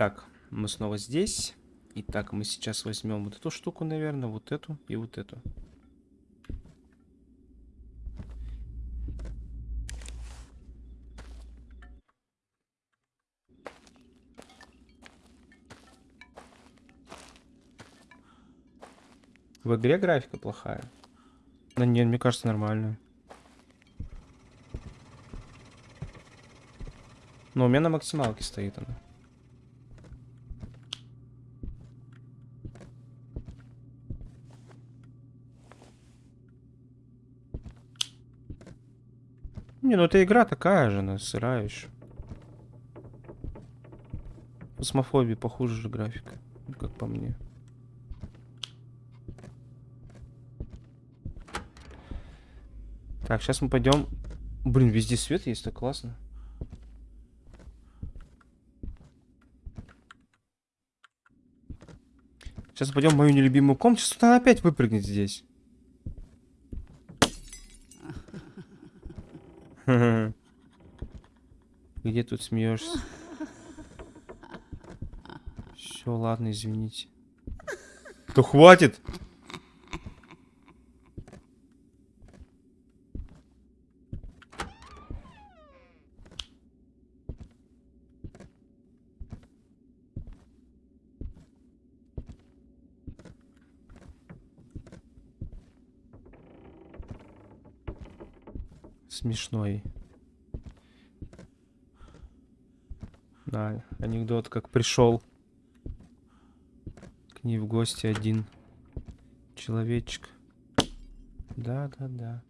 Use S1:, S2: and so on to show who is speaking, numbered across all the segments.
S1: Так, мы снова здесь. Итак, мы сейчас возьмем вот эту штуку, наверное, вот эту и вот эту. В игре графика плохая. Да нет, мне кажется, нормальная. Но у меня на максималке стоит она. Не, ну эта игра такая же, она сырая еще. Космофобии похуже же графика, как по мне. Так, сейчас мы пойдем. Блин, везде свет есть, так классно. Сейчас пойдем в мою нелюбимую комнату. Сейчас она опять выпрыгнет здесь. Где тут смеешься? Все, ладно, извините. То хватит! Смешной. Да, анекдот, как пришел к ней в гости один человечек. Да, да, да.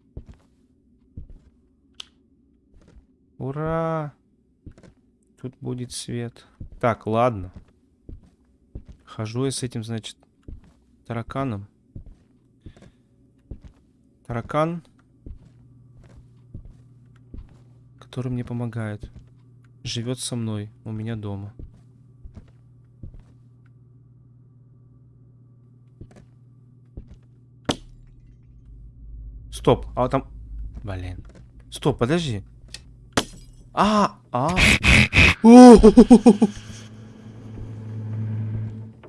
S1: Ура! Тут будет свет. Так, ладно. Хожу я с этим, значит, тараканом. Таракан который мне помогает. Живет со мной, у меня дома. Стоп, а там... Блин. Стоп, подожди. А, а.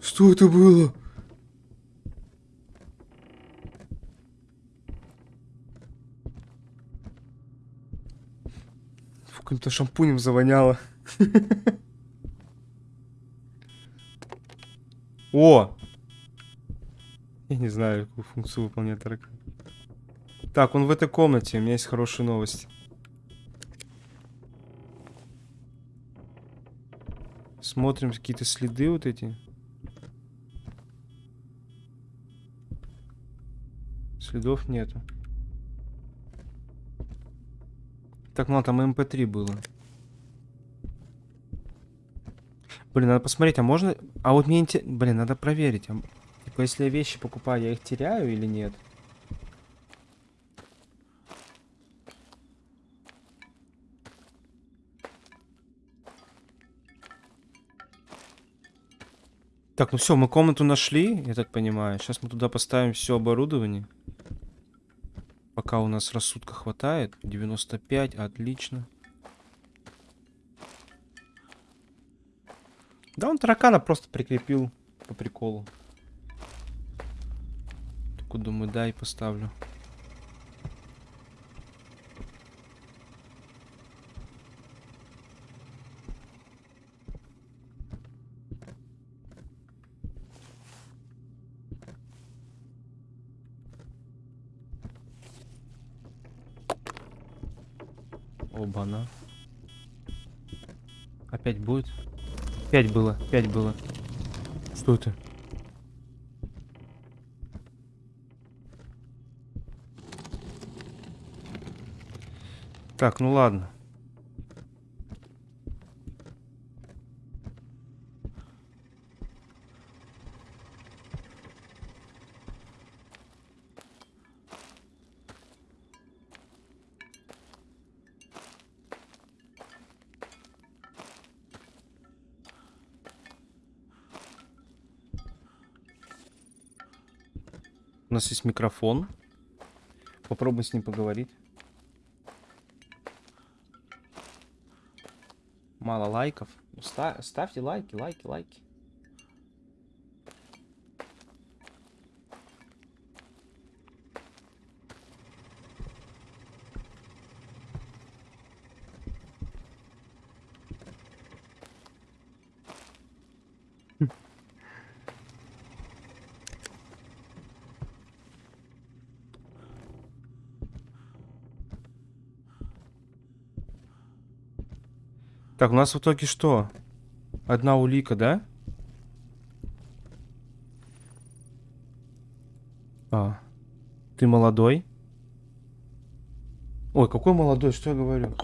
S1: Что это было? Каким-то шампунем завоняло. О! Я не знаю, какую функцию выполняет таракан. Так, он в этой комнате. У меня есть хорошие новости. Смотрим какие-то следы вот эти. Следов нету. Так, ну там МП3 было. Блин, надо посмотреть, а можно... А вот мне интересно... Блин, надо проверить. А... Типа, если я вещи покупаю, я их теряю или нет? Так, ну все, мы комнату нашли, я так понимаю. Сейчас мы туда поставим все оборудование. Пока у нас рассудка хватает. 95, отлично. Да он таракана просто прикрепил по приколу. Только думаю, дай поставлю. Оба-на. Опять будет? Пять было, пять было. Что это? Так, ну ладно. У нас есть микрофон. Попробуй с ним поговорить. Мало лайков. Ста- ставьте лайки, лайки, лайки. Так, у нас в итоге что? Одна улика, да? А. Ты молодой? Ой, какой молодой, что я говорю?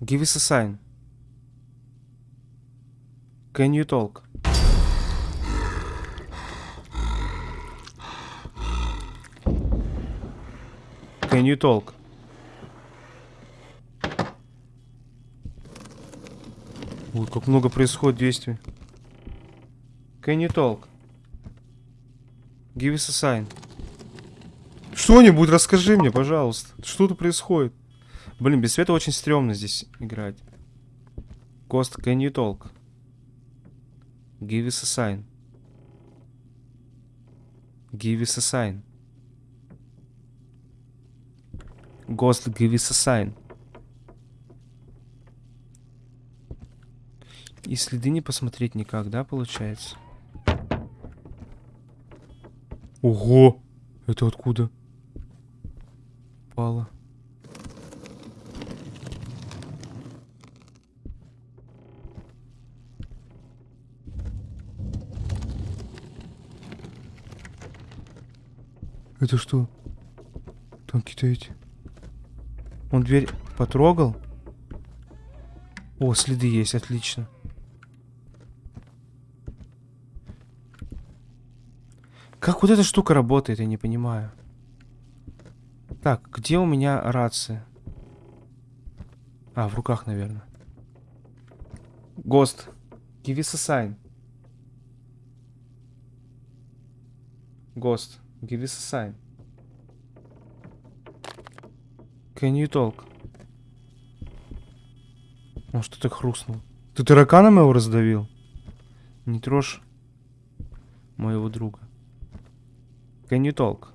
S1: Give us a sign. Can you talk? Can you talk? Ой, как много происходит действий. Can you talk? Give us a sign. Что-нибудь расскажи мне, пожалуйста. Что тут происходит? Блин, без света очень стрёмно здесь играть. Ghost, can you talk? Give us a sign. Give us a sign. Ghost, give us a sign. И следы не посмотреть никак, да, получается? Ого! Это откуда? Пало. Это что? Там какие-то эти... Он дверь потрогал? О, следы есть, отлично. Как вот эта штука работает, я не понимаю. Так, где у меня рация? А, в руках, наверное. Гост, give us a sign. Гост, give us a sign. Can you talk? Он что-то хрустнул. Ты тараканом его раздавил? Не трожь моего друга. Can you talk?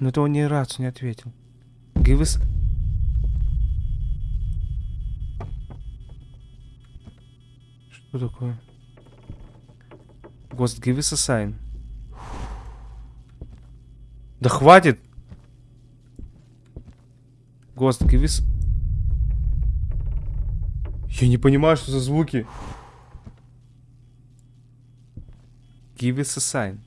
S1: Но это он ни разу не ответил. Give us... Что такое? Ghost, give us a sign. Да хватит! Ghost, give us... Я не понимаю, что за звуки. Give us a sign.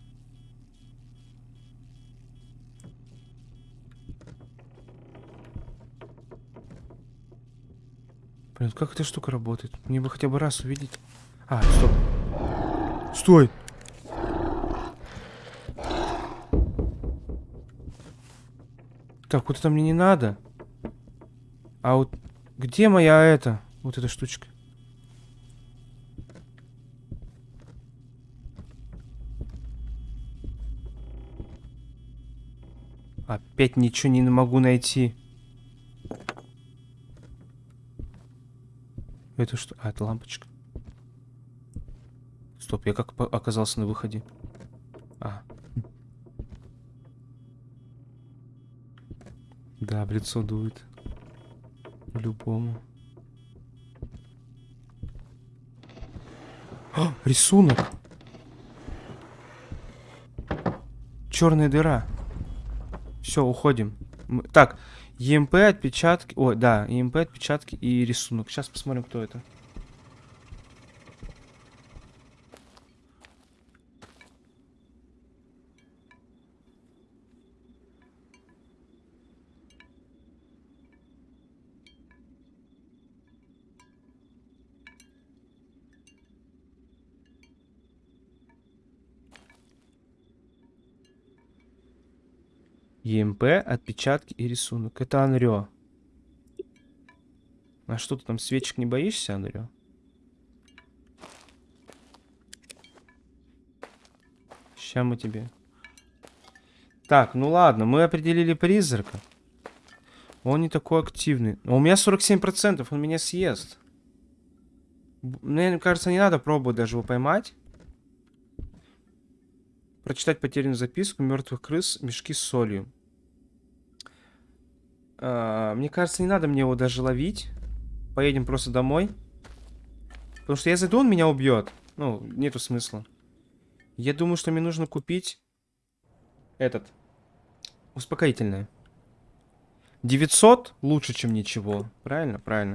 S1: Блин, как эта штука работает? Мне бы хотя бы раз увидеть. А, стоп. Стой! Так, вот это мне не надо. А вот где моя эта? Вот эта штучка. Опять ничего не могу найти. Это что? А, это лампочка. Стоп, я как оказался на выходе? А. Да, в лицо дует. По-любому. А, рисунок. Черная дыра. Все, уходим. Так, ЕМП, отпечатки. Ой, да, ЕМП, отпечатки и рисунок. Сейчас посмотрим, кто это. ЕМП, отпечатки и рисунок. Это Анрё. А что ты там, свечек не боишься, Анрё? Сейчас мы тебе... Так, ну ладно, мы определили призрака. Он не такой активный. Но у меня 47%, он меня съест. Мне кажется, не надо пробовать даже его поймать. Прочитать потерянную записку мертвых крыс, мешки с солью. А, мне кажется, не надо мне его даже ловить. Поедем просто домой. Потому что я зайду, он меня убьет. Ну, нету смысла. Я думаю, что мне нужно купить этот. Успокоительное. 900 лучше, чем ничего. Правильно? Правильно.